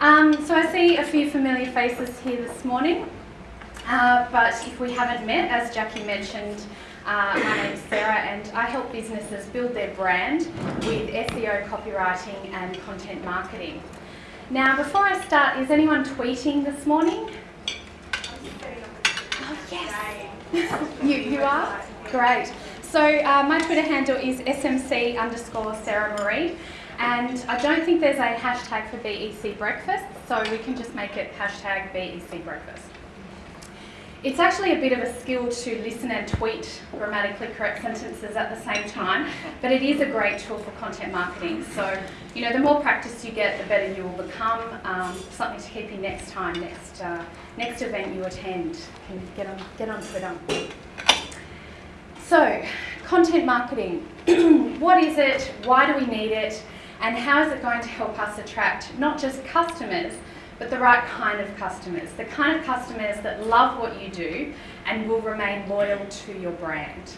Um, so I see a few familiar faces here this morning, uh, but if we haven't met, as Jackie mentioned, uh, my name is Sarah and I help businesses build their brand with SEO copywriting and content marketing. Now before I start, is anyone tweeting this morning? Oh yes, you, you are? Great. So uh, my Twitter handle is smc underscore Sarah Marie. And I don't think there's a hashtag for BEC breakfast, so we can just make it hashtag BEC breakfast. It's actually a bit of a skill to listen and tweet grammatically correct sentences at the same time, but it is a great tool for content marketing. So, you know, the more practice you get, the better you will become. Um, something to keep you next time, next uh, next event you attend. Can get on get on Twitter. So, content marketing. what is it? Why do we need it? And how is it going to help us attract not just customers, but the right kind of customers, the kind of customers that love what you do and will remain loyal to your brand.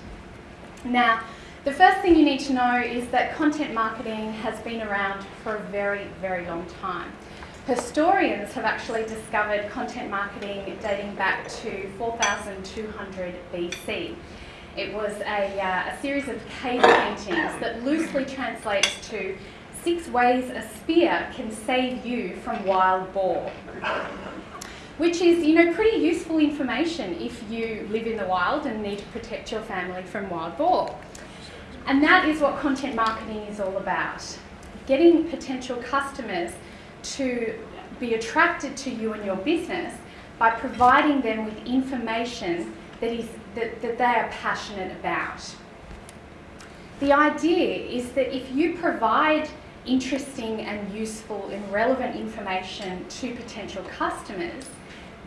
Now, the first thing you need to know is that content marketing has been around for a very, very long time. Historians have actually discovered content marketing dating back to 4200 BC. It was a, uh, a series of cave paintings that loosely translates to six ways a spear can save you from wild boar. Which is, you know, pretty useful information if you live in the wild and need to protect your family from wild boar. And that is what content marketing is all about. Getting potential customers to be attracted to you and your business by providing them with information that, is, that, that they are passionate about. The idea is that if you provide interesting and useful and relevant information to potential customers,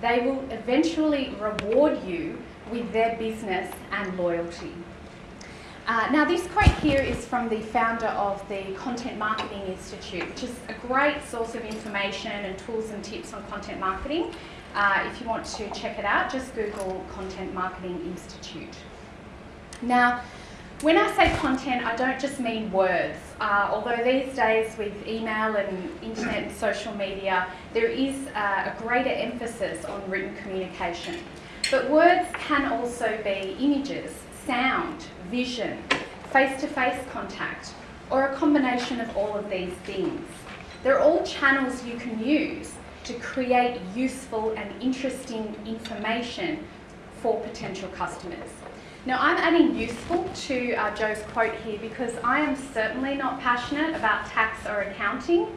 they will eventually reward you with their business and loyalty. Uh, now this quote here is from the founder of the Content Marketing Institute, which is a great source of information and tools and tips on content marketing. Uh, if you want to check it out, just Google Content Marketing Institute. Now, when I say content, I don't just mean words. Uh, although these days with email and internet and social media, there is uh, a greater emphasis on written communication. But words can also be images, sound, vision, face-to-face -face contact, or a combination of all of these things. They're all channels you can use to create useful and interesting information for potential customers. Now I'm adding useful to uh, Joe's quote here because I am certainly not passionate about tax or accounting,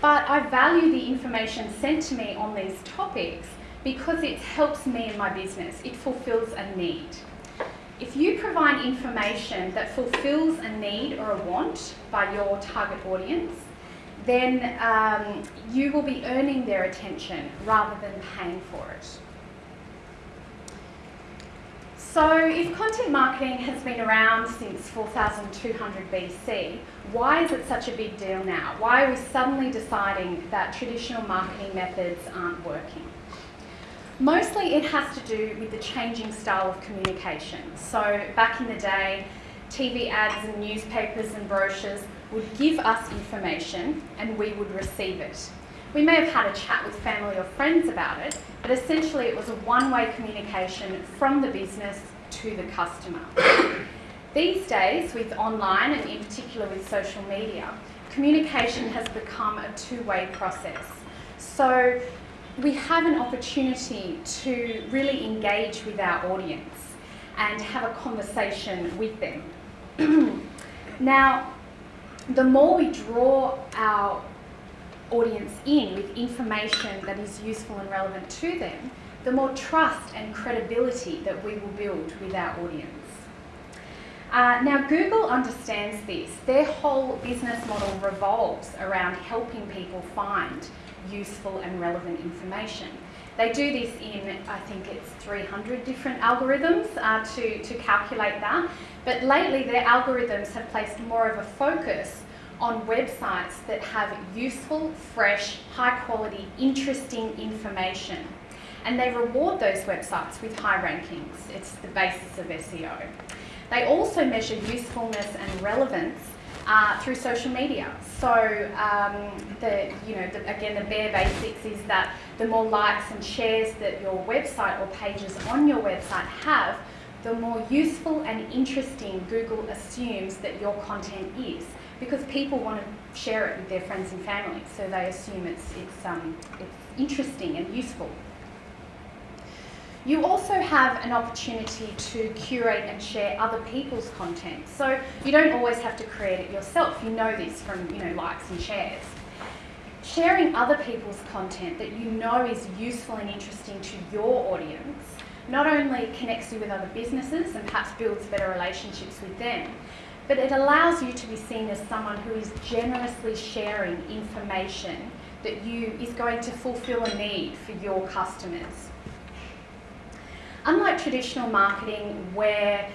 but I value the information sent to me on these topics because it helps me in my business. It fulfills a need. If you provide information that fulfills a need or a want by your target audience, then um, you will be earning their attention rather than paying for it. So if content marketing has been around since 4200 BC, why is it such a big deal now? Why are we suddenly deciding that traditional marketing methods aren't working? Mostly it has to do with the changing style of communication. So back in the day, TV ads and newspapers and brochures would give us information and we would receive it. We may have had a chat with family or friends about it, but essentially it was a one-way communication from the business to the customer. These days, with online and in particular with social media, communication has become a two-way process. So we have an opportunity to really engage with our audience and have a conversation with them. now, the more we draw our audience in with information that is useful and relevant to them, the more trust and credibility that we will build with our audience. Uh, now Google understands this. Their whole business model revolves around helping people find useful and relevant information. They do this in, I think it's 300 different algorithms uh, to, to calculate that. But lately their algorithms have placed more of a focus on websites that have useful, fresh, high quality, interesting information. And they reward those websites with high rankings. It's the basis of SEO. They also measure usefulness and relevance uh, through social media. So um, the, you know, the, again, the bare basics is that the more likes and shares that your website or pages on your website have, the more useful and interesting Google assumes that your content is because people want to share it with their friends and family, so they assume it's, it's, um, it's interesting and useful. You also have an opportunity to curate and share other people's content. So you don't always have to create it yourself. You know this from you know likes and shares. Sharing other people's content that you know is useful and interesting to your audience not only connects you with other businesses and perhaps builds better relationships with them, but it allows you to be seen as someone who is generously sharing information that you is going to fulfill a need for your customers. Unlike traditional marketing where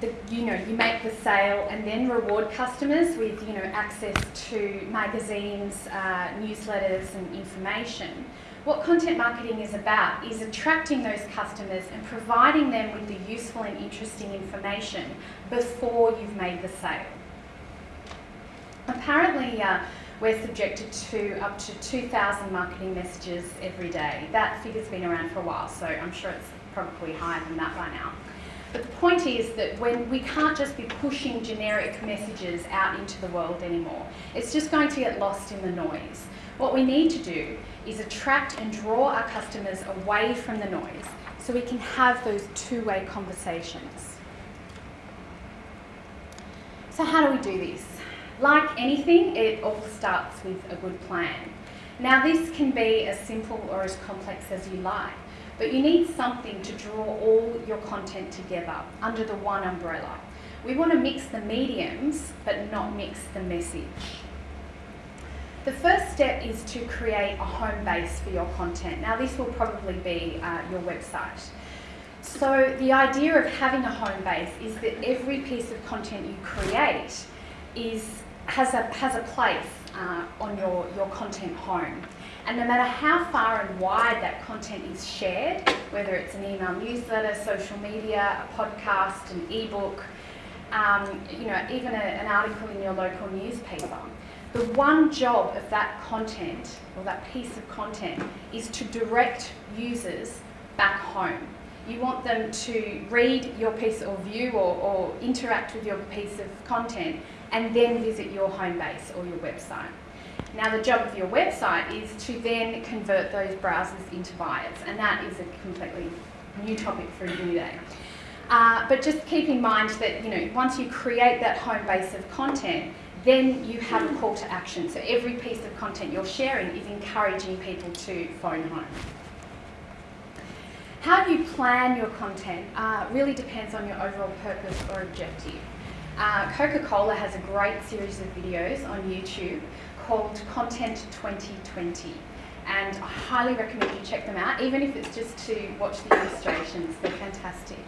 the, you know, you make the sale and then reward customers with you know, access to magazines, uh, newsletters and information, what content marketing is about is attracting those customers and providing them with the useful and interesting information before you've made the sale. Apparently, uh, we're subjected to up to 2,000 marketing messages every day. That figure's been around for a while, so I'm sure it's probably higher than that by now. But the point is that when we can't just be pushing generic messages out into the world anymore, it's just going to get lost in the noise. What we need to do is attract and draw our customers away from the noise so we can have those two-way conversations. So how do we do this? Like anything, it all starts with a good plan. Now this can be as simple or as complex as you like, but you need something to draw all your content together under the one umbrella. We want to mix the mediums, but not mix the message. The first step is to create a home base for your content. Now this will probably be uh, your website. So the idea of having a home base is that every piece of content you create is, has, a, has a place uh, on your, your content home. And no matter how far and wide that content is shared, whether it's an email newsletter, social media, a podcast, an ebook, um, you know, even a, an article in your local newspaper, the one job of that content or that piece of content is to direct users back home. You want them to read your piece or view or, or interact with your piece of content and then visit your home base or your website. Now the job of your website is to then convert those browsers into buyers and that is a completely new topic for a new day. Uh, but just keep in mind that you know once you create that home base of content, then you have a call to action. So every piece of content you're sharing is encouraging people to phone home. How you plan your content uh, really depends on your overall purpose or objective. Uh, Coca-Cola has a great series of videos on YouTube called Content 2020 and I highly recommend you check them out, even if it's just to watch the illustrations, they're fantastic.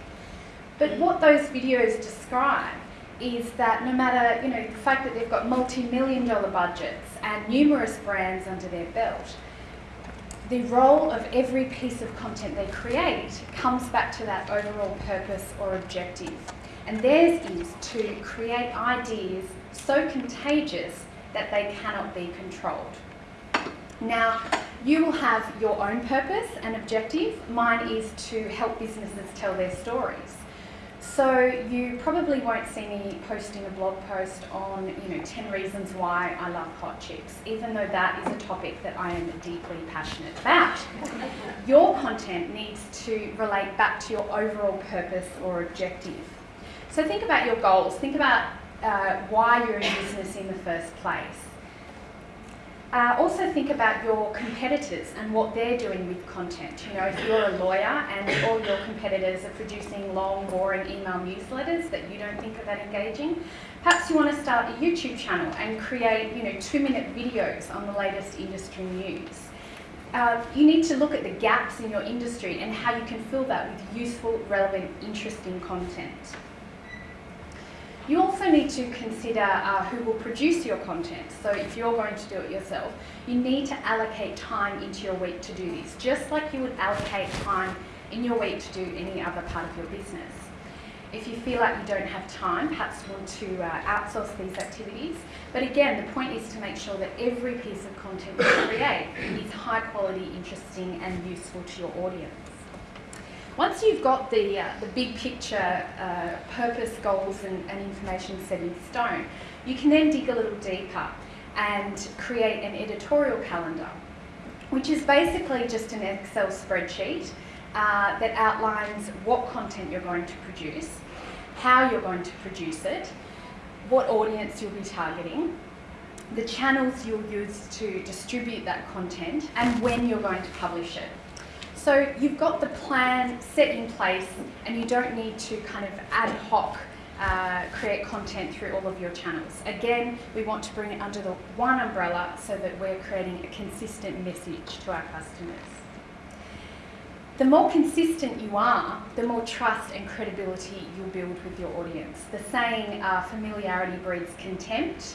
But what those videos describe is that no matter, you know, the fact that they've got multi-million dollar budgets and numerous brands under their belt, the role of every piece of content they create comes back to that overall purpose or objective. And theirs is to create ideas so contagious that they cannot be controlled. Now, you will have your own purpose and objective. Mine is to help businesses tell their stories. So you probably won't see me posting a blog post on, you know, 10 reasons why I love hot chips, even though that is a topic that I am deeply passionate about. Your content needs to relate back to your overall purpose or objective. So think about your goals, think about uh, why you're in business in the first place. Uh, also think about your competitors and what they're doing with content. You know, if you're a lawyer and all your competitors are producing long, boring email newsletters that you don't think are that engaging, perhaps you want to start a YouTube channel and create, you know, two-minute videos on the latest industry news. Uh, you need to look at the gaps in your industry and how you can fill that with useful, relevant, interesting content. You also need to consider uh, who will produce your content. So if you're going to do it yourself, you need to allocate time into your week to do this, just like you would allocate time in your week to do any other part of your business. if you feel like you don't have time, perhaps you want to uh, outsource these activities. But again, the point is to make sure that every piece of content you create is high quality, interesting, and useful to your audience. Once you've got the, uh, the big picture uh, purpose, goals, and, and information set in stone, you can then dig a little deeper and create an editorial calendar, which is basically just an Excel spreadsheet uh, that outlines what content you're going to produce, how you're going to produce it, what audience you'll be targeting, the channels you'll use to distribute that content, and when you're going to publish it. So you've got the plan set in place and you don't need to kind of ad hoc uh, create content through all of your channels. Again, we want to bring it under the one umbrella so that we're creating a consistent message to our customers. The more consistent you are, the more trust and credibility you'll build with your audience. The saying, uh, familiarity breeds contempt,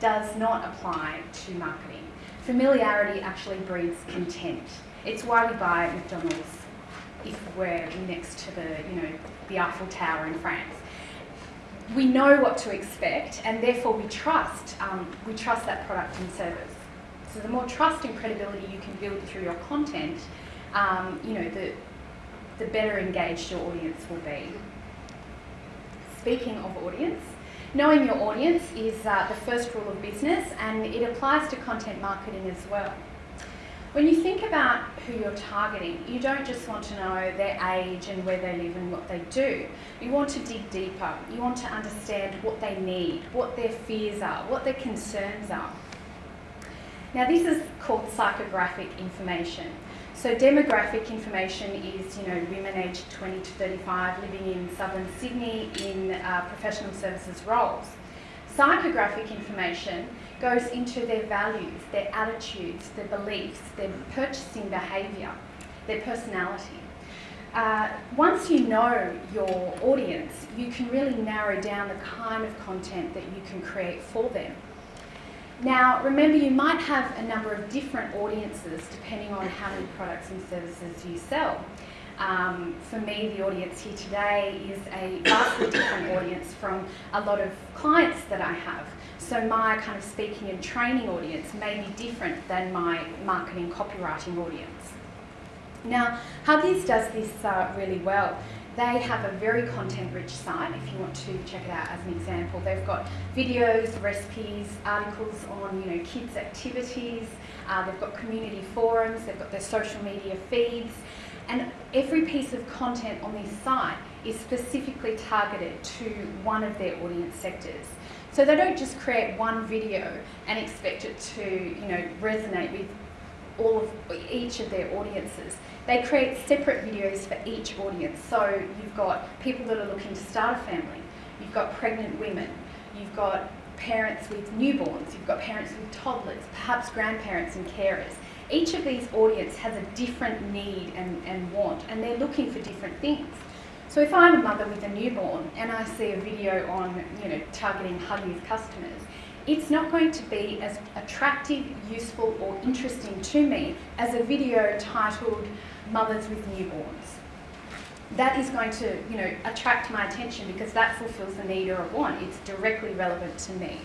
does not apply to marketing. Familiarity actually breeds contempt. It's why we buy McDonald's if we're next to the, you know, the Eiffel Tower in France. We know what to expect, and therefore we trust. Um, we trust that product and service. So the more trust and credibility you can build through your content, um, you know, the the better engaged your audience will be. Speaking of audience, knowing your audience is uh, the first rule of business, and it applies to content marketing as well. When you think about who you're targeting, you don't just want to know their age and where they live and what they do. You want to dig deeper. You want to understand what they need, what their fears are, what their concerns are. Now this is called psychographic information. So demographic information is, you know, women aged 20 to 35 living in southern Sydney in uh, professional services roles. Psychographic information goes into their values, their attitudes, their beliefs, their purchasing behaviour, their personality. Uh, once you know your audience, you can really narrow down the kind of content that you can create for them. Now, remember, you might have a number of different audiences depending on how many products and services you sell. Um, for me, the audience here today is a vastly different audience from a lot of clients that I have. So my kind of speaking and training audience may be different than my marketing copywriting audience. Now, Huggies does this uh, really well. They have a very content-rich site, if you want to check it out as an example. They've got videos, recipes, articles on you know kids' activities, uh, they've got community forums, they've got their social media feeds, and every piece of content on this site is specifically targeted to one of their audience sectors. So they don't just create one video and expect it to, you know, resonate with all of each of their audiences. They create separate videos for each audience. So you've got people that are looking to start a family, you've got pregnant women, you've got parents with newborns, you've got parents with toddlers, perhaps grandparents and carers. Each of these audience has a different need and, and want, and they're looking for different things. So if I'm a mother with a newborn and I see a video on, you know, targeting Huggies customers, it's not going to be as attractive, useful or interesting to me as a video titled Mothers with Newborns. That is going to, you know, attract my attention because that fulfills the need or a want. It's directly relevant to me.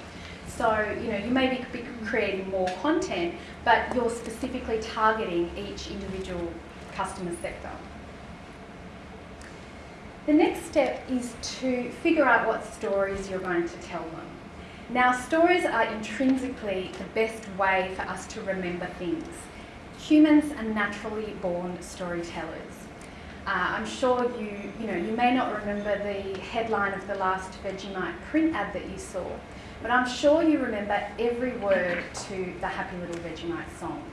So, you know, you may be creating more content, but you're specifically targeting each individual customer sector. The next step is to figure out what stories you're going to tell them. Now, stories are intrinsically the best way for us to remember things. Humans are naturally born storytellers. Uh, I'm sure you, you know, you may not remember the headline of the last Vegemite print ad that you saw, but I'm sure you remember every word to the Happy Little Vegemite song.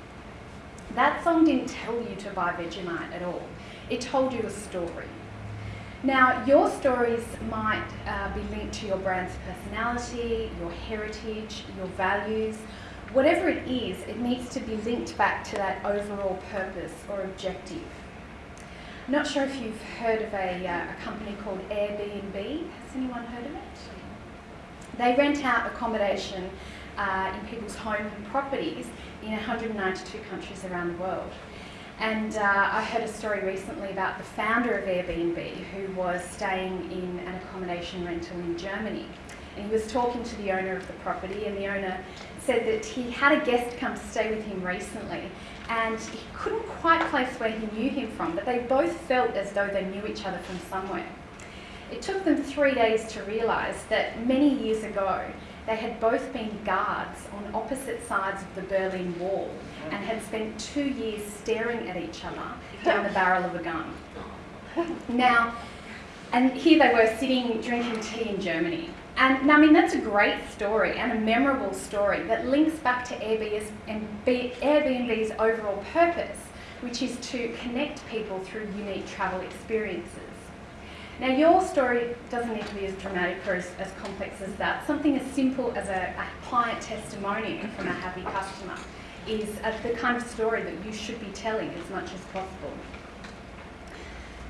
That song didn't tell you to buy Vegemite at all. It told you a story. Now, your stories might uh, be linked to your brand's personality, your heritage, your values. Whatever it is, it needs to be linked back to that overall purpose or objective. I'm not sure if you've heard of a, uh, a company called Airbnb. Has anyone heard of it? They rent out accommodation uh, in people's home and properties in 192 countries around the world. And uh, I heard a story recently about the founder of Airbnb who was staying in an accommodation rental in Germany. And he was talking to the owner of the property, and the owner said that he had a guest come to stay with him recently, and he couldn't quite place where he knew him from, but they both felt as though they knew each other from somewhere. It took them three days to realise that many years ago they had both been guards on opposite sides of the Berlin Wall mm-hmm. and had spent two years staring at each other down the barrel of a gun. Now, and here they were sitting drinking tea in Germany. And I mean, that's a great story and a memorable story that links back to Airbnb's overall purpose, which is to connect people through unique travel experiences. Now, your story doesn't need to be as dramatic or as, as complex as that. Something as simple as a, a client testimonial from a happy customer is a, the kind of story that you should be telling as much as possible.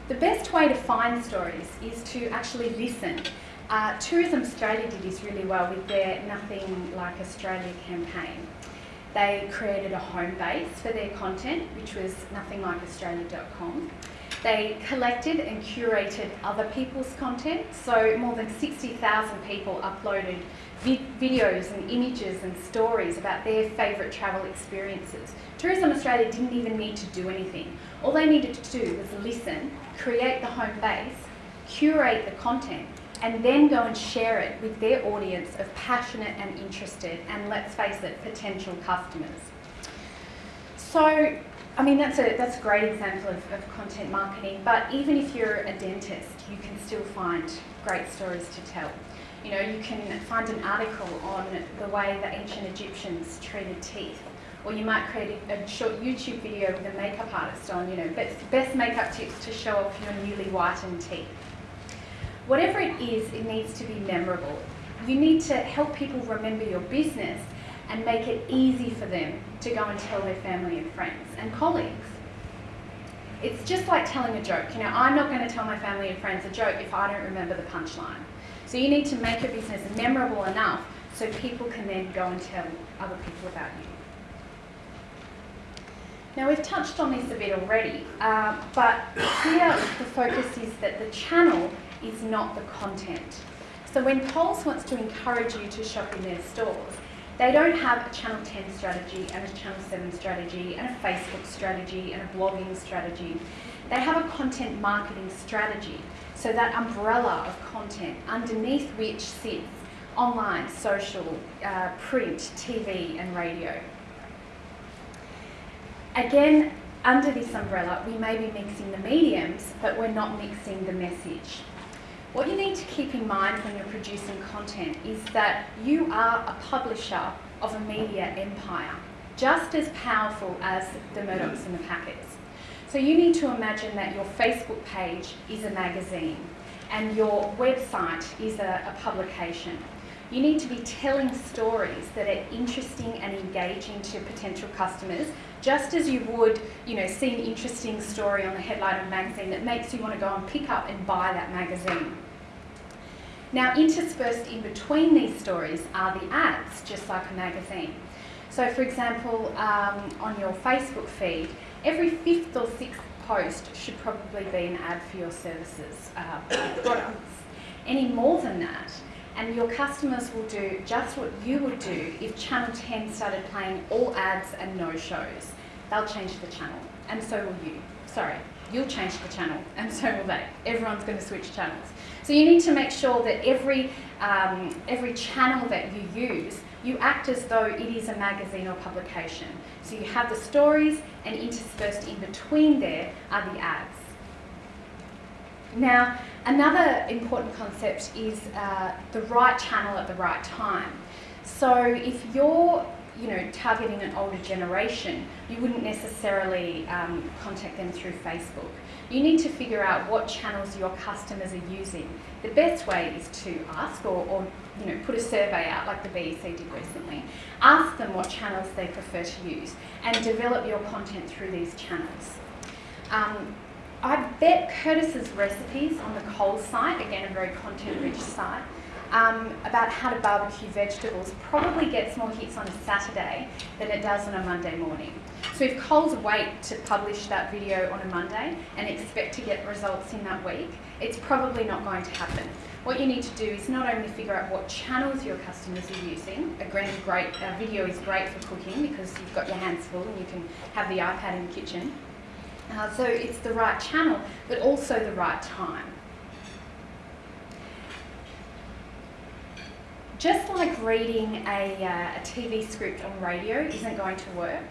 The best way to find stories is to actually listen. Uh, Tourism Australia did this really well with their Nothing Like Australia campaign. They created a home base for their content, which was nothinglikeaustralia.com. They collected and curated other people's content, so more than 60,000 people uploaded vi videos and images and stories about their favourite travel experiences. Tourism Australia didn't even need to do anything. All they needed to do was listen, create the home base, curate the content, and then go and share it with their audience of passionate and interested, and let's face it, potential customers. So I mean, that's a, that's a great example of, of content marketing, but even if you're a dentist, you can still find great stories to tell. You know, you can find an article on the way the ancient Egyptians treated teeth, or you might create a, short YouTube video with a makeup artist on, you know, best, best makeup tips to show off your newly whitened teeth. Whatever it is, it needs to be memorable. You need to help people remember your business and make it easy for them to go and tell their family and friends and colleagues. It's just like telling a joke. You know, I'm not going to tell my family and friends a joke if I don't remember the punchline. So you need to make your business memorable enough so people can then go and tell other people about you. Now we've touched on this a bit already, uh, but here the focus is that the channel is not the content. So when Coles wants to encourage you to shop in their stores, they don't have a Channel 10 strategy and a Channel 7 strategy and a Facebook strategy and a blogging strategy. They have a content marketing strategy. So that umbrella of content underneath which sits online, social, uh, print, TV and radio. Again, under this umbrella, we may be mixing the mediums, but we're not mixing the message. What you need to keep in mind when you're producing content is that you are a publisher of a media empire, just as powerful as the Murdochs and the Packers. So you need to imagine that your Facebook page is a magazine and your website is a, a publication. You need to be telling stories that are interesting and engaging to potential customers, just as you would, you know, see an interesting story on the headline of a magazine that makes you want to go and pick up and buy that magazine. Now interspersed in between these stories are the ads, just like a magazine. So for example, um, on your Facebook feed, every fifth or sixth post should probably be an ad for your services, uh, products. Any more than that, and your customers will do just what you would do if Channel 10 started playing all ads and no shows. They'll change the channel, and so will you. Sorry, you'll change the channel, and so will they. Everyone's going to switch channels. So you need to make sure that every, um, every channel that you use, you act as though it is a magazine or publication. So you have the stories, and interspersed in between there are the ads. Now, another important concept is uh, the right channel at the right time. So if you're you know, targeting an older generation, you wouldn't necessarily um, contact them through Facebook. You need to figure out what channels your customers are using. The best way is to ask or, or you know, put a survey out like the BEC did recently. Ask them what channels they prefer to use and develop your content through these channels. Um, I bet Curtis's recipes on the Coles site, again a very content-rich site, um, about how to barbecue vegetables probably gets more hits on a Saturday than it does on a Monday morning. So if Coles wait to publish that video on a Monday and expect to get results in that week, it's probably not going to happen. What you need to do is not only figure out what channels your customers are using, a great, great video is great for cooking because you've got your hands full and you can have the iPad in the kitchen. Uh, so it's the right channel, but also the right time. Just like reading a, uh, a TV script on radio isn't going to work,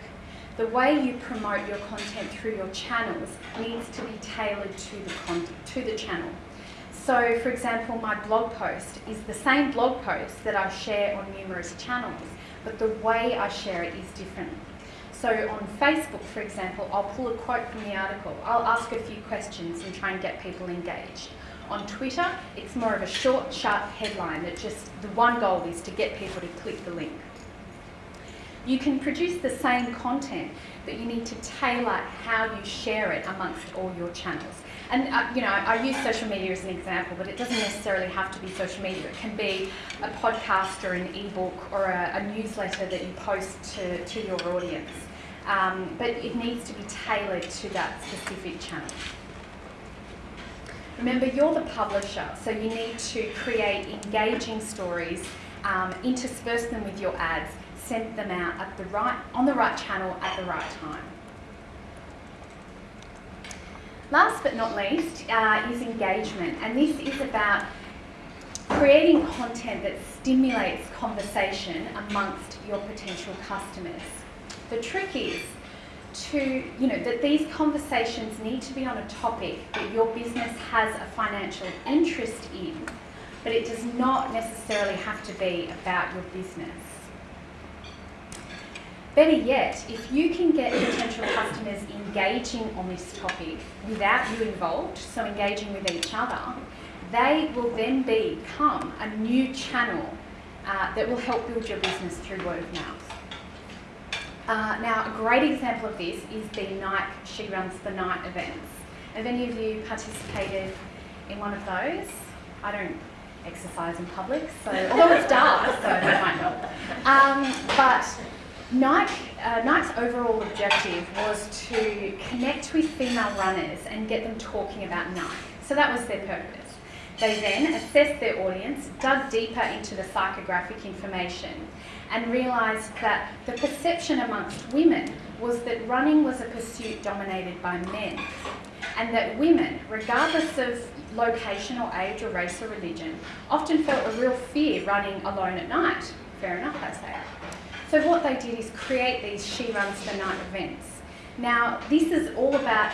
the way you promote your content through your channels needs to be tailored to the, to the channel. So, for example, my blog post is the same blog post that I share on numerous channels, but the way I share it is different. So on Facebook, for example, I'll pull a quote from the article. I'll ask a few questions and try and get people engaged. On Twitter, it's more of a short, sharp headline that just, the one goal is to get people to click the link. You can produce the same content, but you need to tailor how you share it amongst all your channels. And uh, you know, I use social media as an example, but it doesn't necessarily have to be social media. It can be a podcast or an ebook or a, a newsletter that you post to, to your audience. Um, but it needs to be tailored to that specific channel. Remember, you're the publisher, so you need to create engaging stories, um, intersperse them with your ads, send them out at the right, on the right channel at the right time. Last but not least uh, is engagement, and this is about creating content that stimulates conversation amongst your potential customers. The trick is to, you know, that these conversations need to be on a topic that your business has a financial interest in, but it does not necessarily have to be about your business. Better yet, if you can get potential customers engaging on this topic without you involved, so engaging with each other, they will then become a new channel uh, that will help build your business through word of mouth. Uh, now, a great example of this is the Nike She Runs the Night events. Have any of you participated in one of those? I don't exercise in public, so although it's dark, so that might not. Um, but Nike, uh, Nike's overall objective was to connect with female runners and get them talking about Nike. So that was their purpose. They then assessed their audience, dug deeper into the psychographic information, and realised that the perception amongst women was that running was a pursuit dominated by men, and that women, regardless of location or age or race or religion, often felt a real fear running alone at night. Fair enough, I say. So what they did is create these She Runs the Night events. Now, this is all about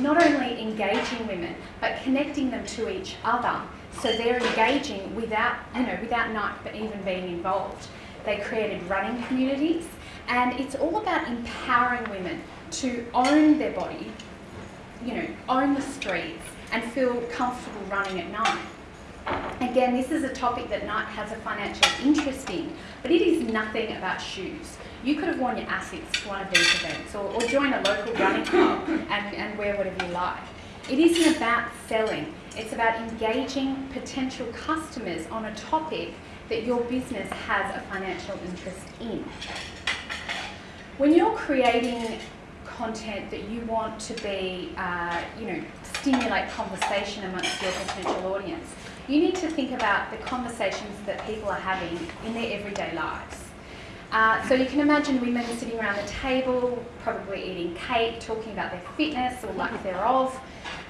not only engaging women, but connecting them to each other so they're engaging without, you know, without Nike even being involved. They created running communities, and it's all about empowering women to own their body, you know, own the streets, and feel comfortable running at night. Again, this is a topic that Nike has a financial interest in, but it is nothing about shoes. You could have worn your Asics to one of these events, or, or join a local running club and, and wear whatever you like. It isn't about selling, it's about engaging potential customers on a topic that your business has a financial interest in. When you're creating content that you want to be, uh, you know, stimulate conversation amongst your potential audience, you need to think about the conversations that people are having in their everyday lives. Uh, so you can imagine women sitting around the table, probably eating cake, talking about their fitness or lack thereof.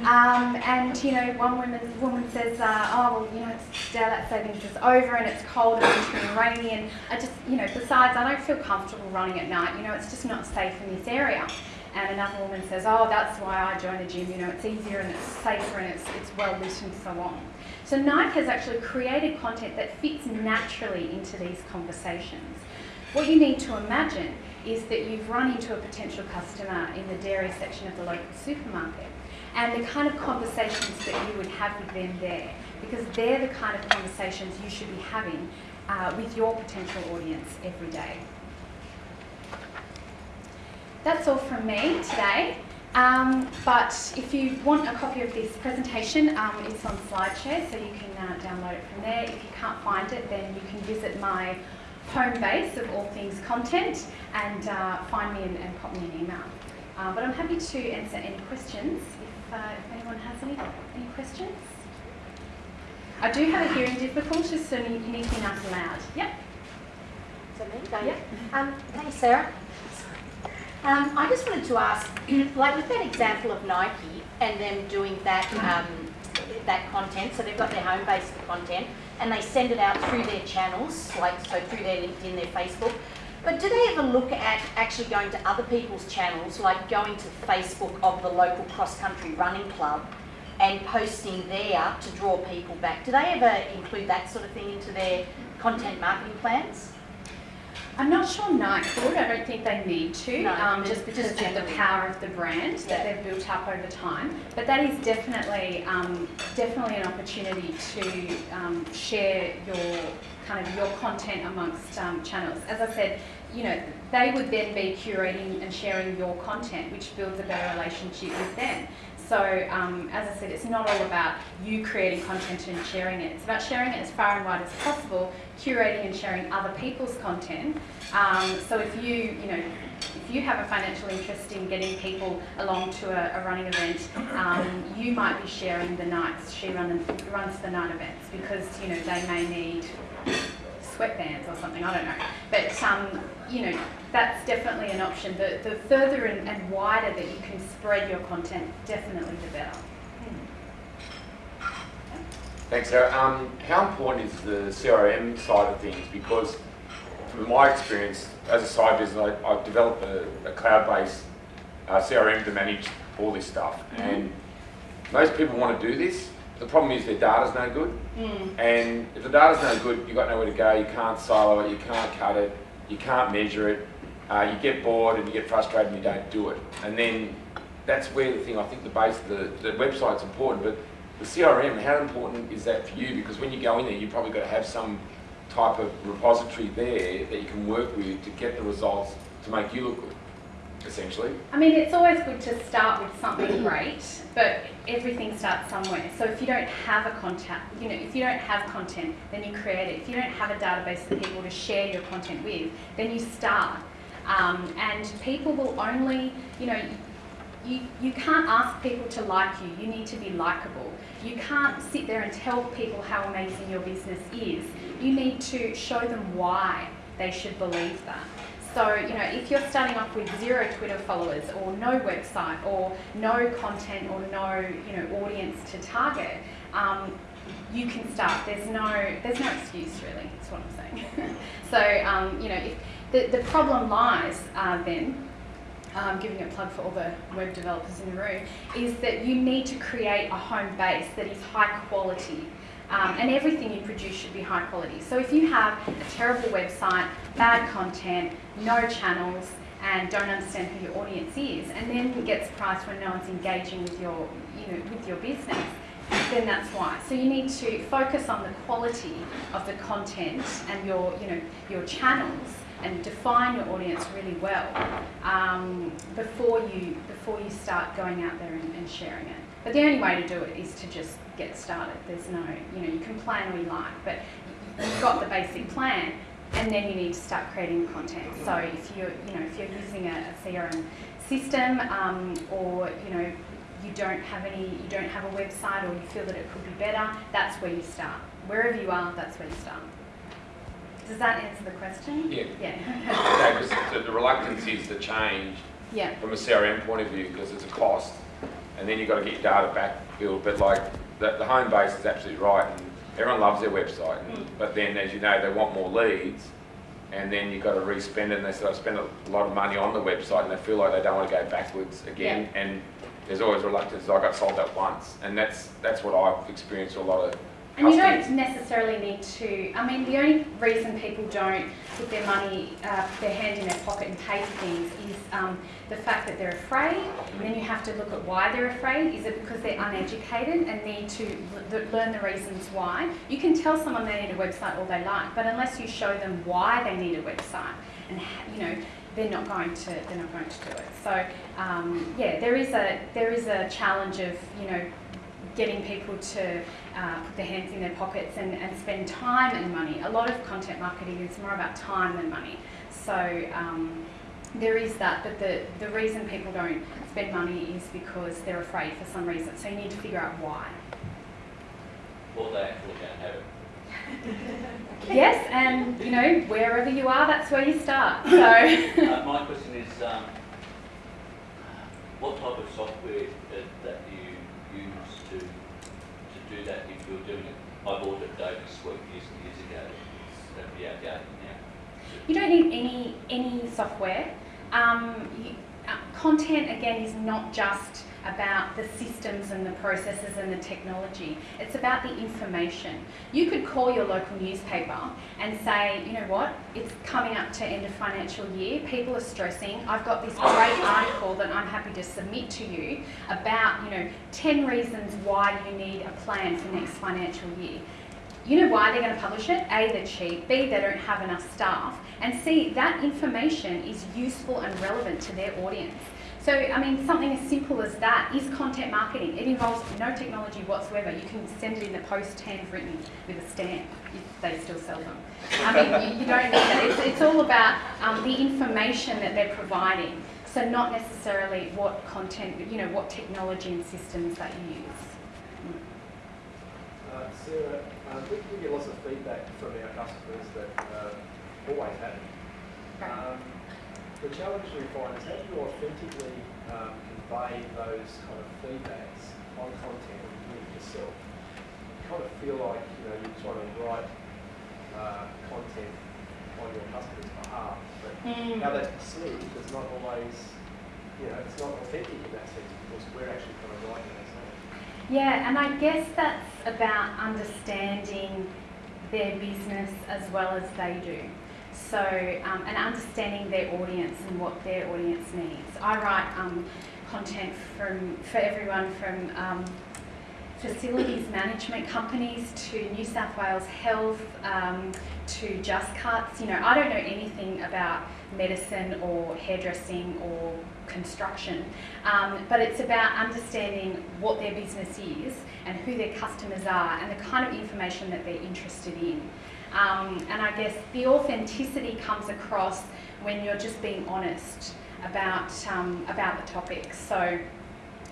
Um, and you know, one woman, woman says, uh, "Oh, well, you know, it's daylight savings is over, and it's cold and wintry and rainy, and I just, you know, besides, I don't feel comfortable running at night. You know, it's just not safe in this area." And another woman says, "Oh, that's why I joined the gym. You know, it's easier and it's safer and it's it's well lit and so on." So Nike has actually created content that fits naturally into these conversations. What you need to imagine is that you've run into a potential customer in the dairy section of the local supermarket and the kind of conversations that you would have with them there because they're the kind of conversations you should be having uh, with your potential audience every day. That's all from me today. Um, but if you want a copy of this presentation, um, it's on SlideShare, so you can uh, download it from there. If you can't find it, then you can visit my home base of all things content and uh, find me and, and pop me an email. Uh, but I'm happy to answer any questions uh, if anyone has any, any questions. I do have a hearing difficulty, so you need to be nice and loud. Yep. So me, Yep. Um, thanks, Sarah. Um, I just wanted to ask, like with that example of Nike and them doing that um, that content, so they've got their home base content, and they send it out through their channels, like so through their LinkedIn, their Facebook. But do they ever look at actually going to other people's channels, like going to Facebook of the local cross country running club and posting there to draw people back? Do they ever include that sort of thing into their content marketing plans? I'm not sure Nike would. I don't think they need to, No, um, just- because just of the power of the brand that they've built up over time. But that is definitely, um, definitely an opportunity to um, share your kind of your content amongst um, channels. As I said, you know, they would then be curating and sharing your content, which builds a better relationship with them. So, um, as I said, it's not all about you creating content and sharing it. It's about sharing it as far and wide as possible, curating and sharing other people's content. Um, so, if you, you know, if you have a financial interest in getting people along to a, a running event, um, you might be sharing the nights she run, runs the night events because you know they may need sweatbands or something. I don't know, but um, you know that's definitely an option. The, the further and, and wider that you can spread your content, definitely the better. Thanks, Sarah. Um, how important is the CRM side of things? Because from my experience, as a side business, I, I've developed a, a cloud-based uh, CRM to manage all this stuff. And most people want to do this. The problem is their data's no good. Mm. And if the data's no good, you've got nowhere to go. You can't silo it, you can't cut it, you can't measure it. Uh, you get bored and you get frustrated and you don't do it. And then that's where the thing, I think the base, the, the website's important, but the CRM, how important is that for you? Because when you go in there, you've probably got to have some type of repository there that you can work with to get the results to make you look good, essentially. I mean, it's always good to start with something great, but everything starts somewhere. So if you don't have a contact, you know, if you don't have content, then you create it. If you don't have a database of people to share your content with, then you start. Um, and people will only, you know, you, you can't ask people to like you. You need to be likable. You can't sit there and tell people how amazing your business is. You need to show them why they should believe that. So, you know, if you're starting off with zero Twitter followers or no website or no content or no, you know, audience to target, um, you can start. There's no, there's no excuse really. That's what I'm saying. so, um, you know, if the, the problem lies uh, then um, giving a plug for all the web developers in the room, is that you need to create a home base that is high quality. Um, and everything you produce should be high quality. So if you have a terrible website, bad content, no channels, and don't understand who your audience is, and then get surprised when no one's engaging with your, you know, with your business, then that's why. So you need to focus on the quality of the content and your, you know, your channels and define your audience really well um, before you before you start going out there and, and sharing it. But the only way to do it is to just get started. There's no, you know, you can plan all you like, but you've got the basic plan, and then you need to start creating content. So if you're, you know, if you're using a, a CRM system, um, or you know, you don't have any, you don't have a website, or you feel that it could be better, that's where you start. Wherever you are, that's where you start. Does that answer the question? Yeah. Yeah. Yeah, because the, the reluctance is to change yeah. from a CRM point of view because it's a cost, and then you've got to get your data back built. But like the, the home base is absolutely right, and everyone loves their website. And, Mm. But then, as you know, they want more leads, and then you've got to re-spend it, and they sort of spend a lot of money on the website, and they feel like they don't want to go backwards again. And there's always reluctance. I got sold that once, and that's that's what I've experienced a lot of And you don't necessarily need to, I mean, the only reason people don't put their money, uh, their hand in their pocket and pay for things is um, the fact that they're afraid. And then you have to look at why they're afraid. Is it because they're uneducated and need to l- learn the reasons why? You can tell someone they need a website all they like, but unless you show them why they need a website and, ha- you know, they're not going to they're not going to do it. So um, yeah, there is a there is a challenge of you know getting people to uh, put their hands in their pockets and, and spend time and money. A lot of content marketing is more about time than money. So um, there is that, but the, the reason people don't spend money is because they're afraid for some reason. So you need to figure out why. Or they actually don't have it. Yes, and you know, wherever you are, that's where you start. So Uh, my question is, um, what type of software that, that you use to, to do that if you're doing it? I bought a Adobe Suite years and years ago, uh, be outdated now. you don't need any any software. Um, you, uh, content again is not just about the systems and the processes and the technology. It's about the information. You could call your local newspaper and say, you know what, it's coming up to end of financial year, people are stressing, I've got this great article that I'm happy to submit to you about, you know, 10 reasons why you need a plan for next financial year. You know why they're going to publish it? A, they're cheap. B, they don't have enough staff. And C, that information is useful and relevant to their audience. So, I mean, something as simple as that is content marketing. It involves no technology whatsoever. You can send it in the post handwritten with a stamp if they still sell them. I mean, you, you don't need that. It's, it's all about um, the information that they're providing. So, not necessarily what content, you know, what technology and systems that you use. Uh, Sarah, um, we, we get lots of feedback from our customers that uh, always happen. Right. Um, the challenge we find is how do you authentically um, convey those kind of feedbacks on content it yourself? You kind of feel like you know you're trying to write uh, content on your customer's behalf, but Mm. how that's perceived is not always, you know, it's not authentic in that sense because we're actually kind of writing it ourselves. Yeah, and I guess that's about understanding their business as well as they do. So, um, and understanding their audience and what their audience needs. I write um, content from for everyone from um, facilities management companies to New South Wales Health um, to Just Cuts. You know, I don't know anything about medicine or hairdressing or construction, um, but it's about understanding what their business is and who their customers are and the kind of information that they're interested in. Um, and I guess the authenticity comes across when you're just being honest about um, about the topic. So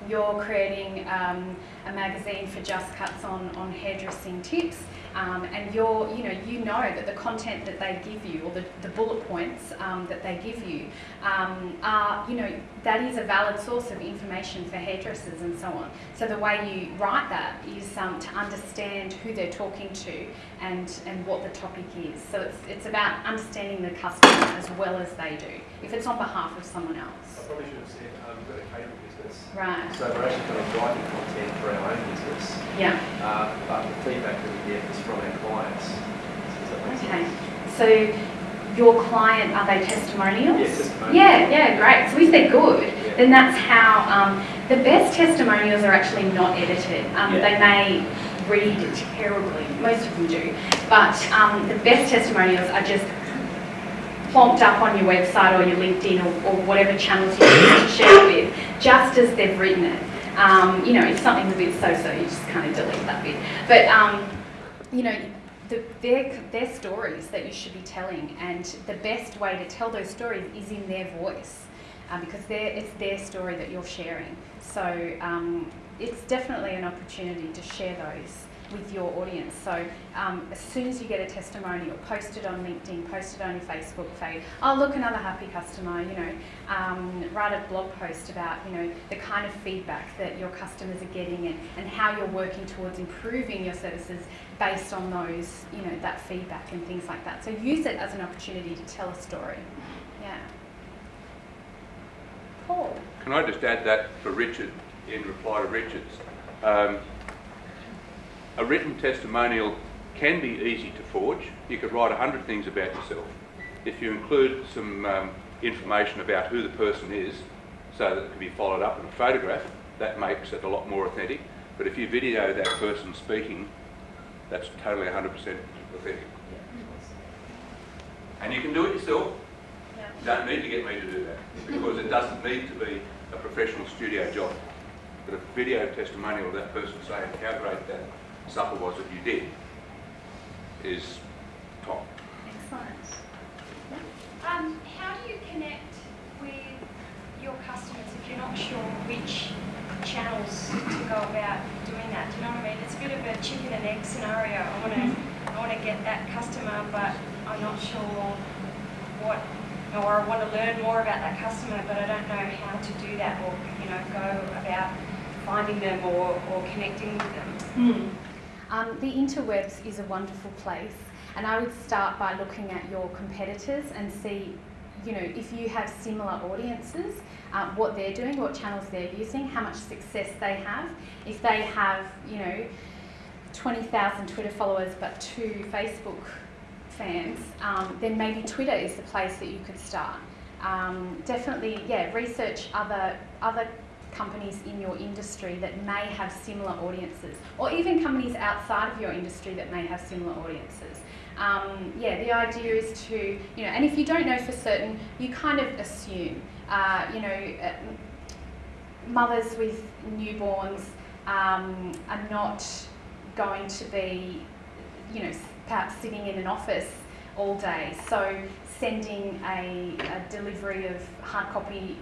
you're creating um, a magazine for Just Cuts on, on hairdressing tips, um, and you're, you know, you know that the content that they give you, or the, the bullet points um, that they give you, um, are, you know, that is a valid source of information for hairdressers and so on. So the way you write that is um, to understand who they're talking to and, and what the topic is. So it's, it's about understanding the customer as well as they do, if it's on behalf of someone else. I probably should have said um, we've got a catering business. Right. So we're actually kind of writing content for our own business, Yeah. uh, but the feedback that we get is from our clients. Make Okay. So your client, are they testimonials? Yes, testimonials. Yeah, yeah, great. So if they're good, Yeah. then that's how um, the best testimonials are actually not edited. Um, Yeah. They may read terribly, most of them do, but um, the best testimonials are just plonked up on your website or your LinkedIn or, or whatever channels you use to share it with, just as they've written it. Um, you know, if something's a bit so-so, you just kind of delete that bit. But um, you know, the, they're, they're stories that you should be telling, and the best way to tell those stories is in their voice, uh, because it's their story that you're sharing. So um, it's definitely an opportunity to share those with your audience. So um, as soon as you get a testimonial, post it on LinkedIn, post it on your Facebook feed. Oh, look, another happy customer. You know, um, write a blog post about you know the kind of feedback that your customers are getting and, and how you're working towards improving your services based on those you know that feedback and things like that. So use it as an opportunity to tell a story. Yeah. Paul. Can I just add that for Richard, in reply to Richard's? Um, a written testimonial can be easy to forge. You could write a hundred things about yourself. If you include some um, information about who the person is, so that it can be followed up in a photograph, that makes it a lot more authentic. But if you video that person speaking, that's totally 100% authentic. And you can do it yourself. You don't need to get me to do that because it doesn't need to be a professional studio job. But a video testimonial of that person saying how great that supper was that you did is top. Excellent. Um, how do you connect with your customers if you're not sure which channels to go about doing that? Do you know what I mean? It's a bit of a chicken and egg scenario. I want to, I want to get that customer, but I'm not sure what, or I want to learn more about that customer, but I don't know how to do that, or you know, go about finding them or, or connecting with them. Um, the interwebs is a wonderful place, and I would start by looking at your competitors and see, you know, if you have similar audiences, um, what they're doing, what channels they're using, how much success they have. If they have, you know, 20,000 Twitter followers but two Facebook fans, um, then maybe Twitter is the place that you could start. Um, definitely, yeah, research other other companies in your industry that may have similar audiences, or even companies outside of your industry that may have similar audiences. Um, yeah, the idea is to, you know, and if you don't know for certain, you kind of assume, uh, you know, uh, mothers with newborns um, are not going to be, you know, perhaps sitting in an office all day. So sending a, a delivery of hard copy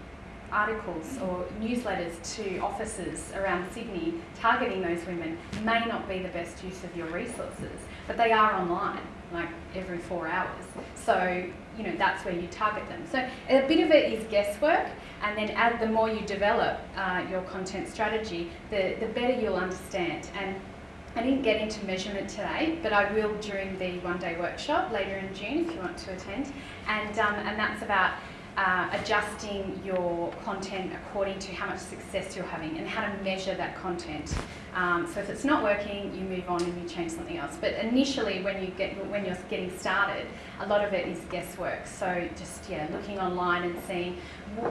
articles or newsletters to offices around Sydney targeting those women may not be the best use of your resources, but they are online like every four hours. So, you know, that's where you target them. So a bit of it is guesswork, and then as the more you develop uh, your content strategy, the, the better you'll understand. And I didn't get into measurement today, but I will during the one day workshop later in June if you want to attend. And, um, and that's about uh, adjusting your content according to how much success you're having and how to measure that content. Um, so if it's not working, you move on and you change something else. But initially, when you get when you're getting started, a lot of it is guesswork. So just yeah, looking online and seeing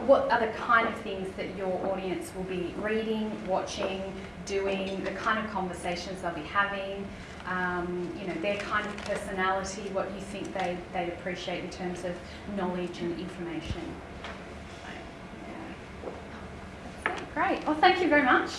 what are the kind of things that your audience will be reading, watching, doing, the kind of conversations they'll be having um, you know, their kind of personality, what you think they, they'd appreciate in terms of knowledge and information. Yeah. Great. Well, thank you very much.